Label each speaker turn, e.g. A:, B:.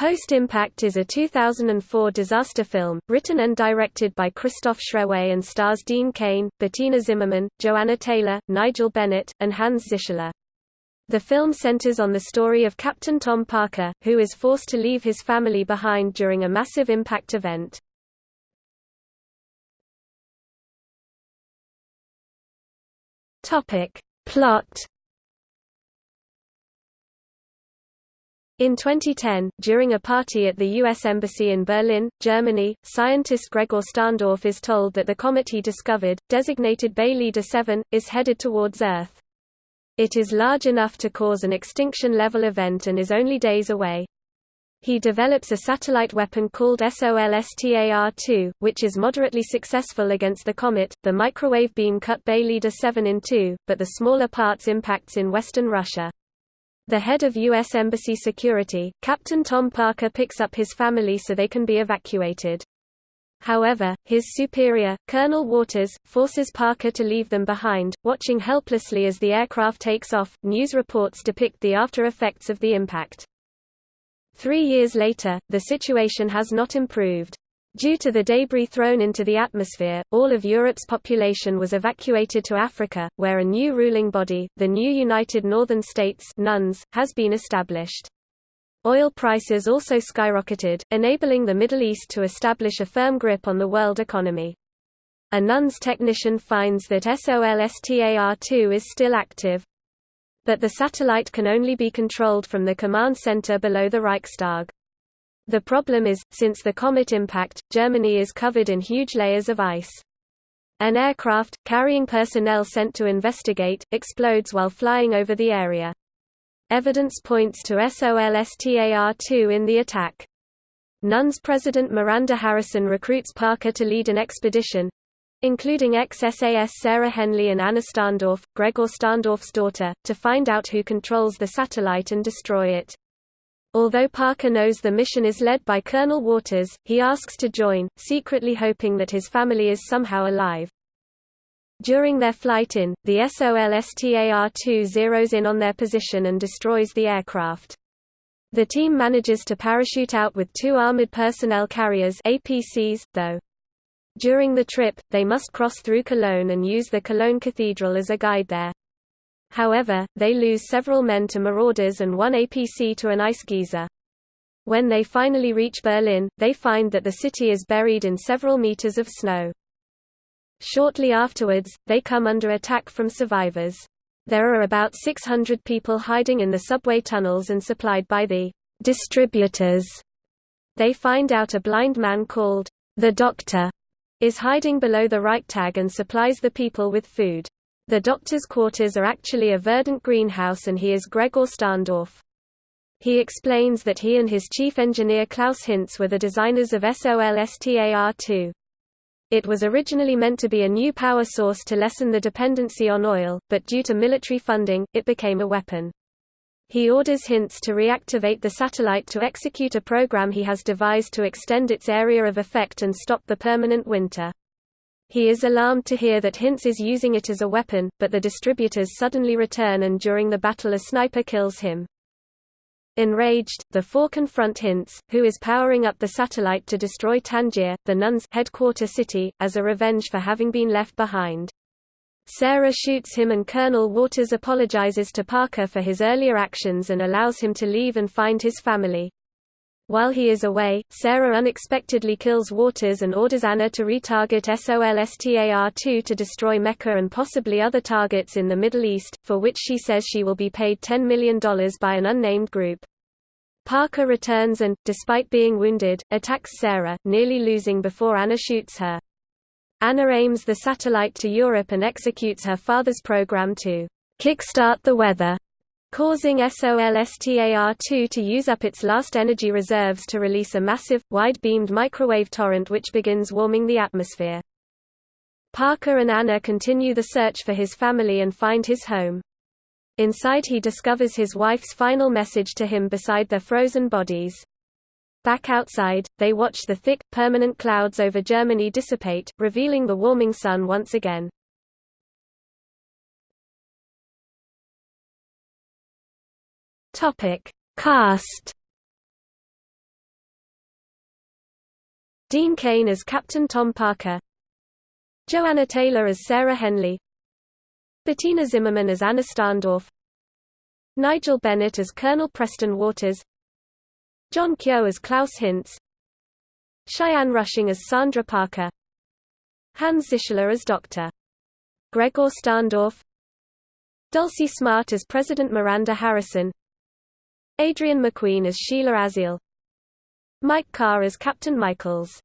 A: Post-Impact is a 2004 disaster film, written and directed by Christoph Schrewe and stars Dean Cain, Bettina Zimmermann, Joanna Taylor, Nigel Bennett, and Hans Zischler. The film centers on the story of Captain Tom Parker, who is forced to leave his family behind during a massive impact event. Plot In 2010, during a party at the U.S. Embassy in Berlin, Germany, scientist Gregor Starndorf is told that the comet he discovered, designated Bay Leader 7, is headed towards Earth. It is large enough to cause an extinction-level event and is only days away. He develops a satellite weapon called SOLSTAR-2, which is moderately successful against the comet. The microwave beam cut Bay Leader 7 in two, but the smaller parts impacts in western Russia. The head of U.S. Embassy Security, Captain Tom Parker picks up his family so they can be evacuated. However, his superior, Colonel Waters, forces Parker to leave them behind, watching helplessly as the aircraft takes off. News reports depict the after effects of the impact. Three years later, the situation has not improved. Due to the debris thrown into the atmosphere, all of Europe's population was evacuated to Africa, where a new ruling body, the new United Northern States NUNS, has been established. Oil prices also skyrocketed, enabling the Middle East to establish a firm grip on the world economy. A NUNS technician finds that SOLSTAR-2 is still active, but the satellite can only be controlled from the command center below the Reichstag. The problem is, since the comet impact, Germany is covered in huge layers of ice. An aircraft, carrying personnel sent to investigate, explodes while flying over the area. Evidence points to SOLSTAR-2 in the attack. NUNS President Miranda Harrison recruits Parker to lead an expedition, including ex-SAS Sarah Henley and Anna Starndorf, Gregor Starndorf's daughter, to find out who controls the satellite and destroy it. Although Parker knows the mission is led by Colonel Waters, he asks to join, secretly hoping that his family is somehow alive. During their flight in, the SOLSTAR-2 zeroes in on their position and destroys the aircraft. The team manages to parachute out with two armored personnel carriers APCs, though. During the trip, they must cross through Cologne and use the Cologne Cathedral as a guide there. However, they lose several men to marauders and one APC to an ice geyser. When they finally reach Berlin, they find that the city is buried in several meters of snow. Shortly afterwards, they come under attack from survivors. There are about 600 people hiding in the subway tunnels and supplied by the distributors. They find out a blind man called the Doctor is hiding below the Reichstag and supplies the people with food. The doctor's quarters are actually a verdant greenhouse and he is Gregor Starndorf. He explains that he and his chief engineer Klaus Hinz were the designers of SOLSTAR-2. It was originally meant to be a new power source to lessen the dependency on oil, but due to military funding, it became a weapon. He orders Hinz to reactivate the satellite to execute a program he has devised to extend its area of effect and stop the permanent winter. He is alarmed to hear that Hinz is using it as a weapon, but the distributors suddenly return and during the battle a sniper kills him. Enraged, the four confront Hinz, who is powering up the satellite to destroy Tangier, the nuns' headquarter city, as a revenge for having been left behind. Sarah shoots him and Colonel Waters apologizes to Parker for his earlier actions and allows him to leave and find his family. While he is away, Sarah unexpectedly kills Waters and orders Anna to retarget SOLSTAR-2 to destroy Mecca and possibly other targets in the Middle East, for which she says she will be paid $10 million by an unnamed group. Parker returns and, despite being wounded, attacks Sarah, nearly losing before Anna shoots her. Anna aims the satellite to Europe and executes her father's program to kickstart the weather causing SOLSTAR-2 to use up its last energy reserves to release a massive, wide-beamed microwave torrent which begins warming the atmosphere. Parker and Anna continue the search for his family and find his home. Inside he discovers his wife's final message to him beside their frozen bodies. Back outside, they watch the thick, permanent clouds over Germany dissipate, revealing the warming sun once again. Topic: Cast. Dean Cain as Captain Tom Parker. Joanna Taylor as Sarah Henley. Bettina Zimmermann as Anna Starndorf. Nigel Bennett as Colonel Preston Waters. John Keogh as Klaus Hintz Cheyenne Rushing as Sandra Parker. Hans Zischler as Dr. Gregor Starndorf. Dulcie Smart as President Miranda Harrison Adrienne McQueen as Sheila Aziel Mike Carr as Captain Michaels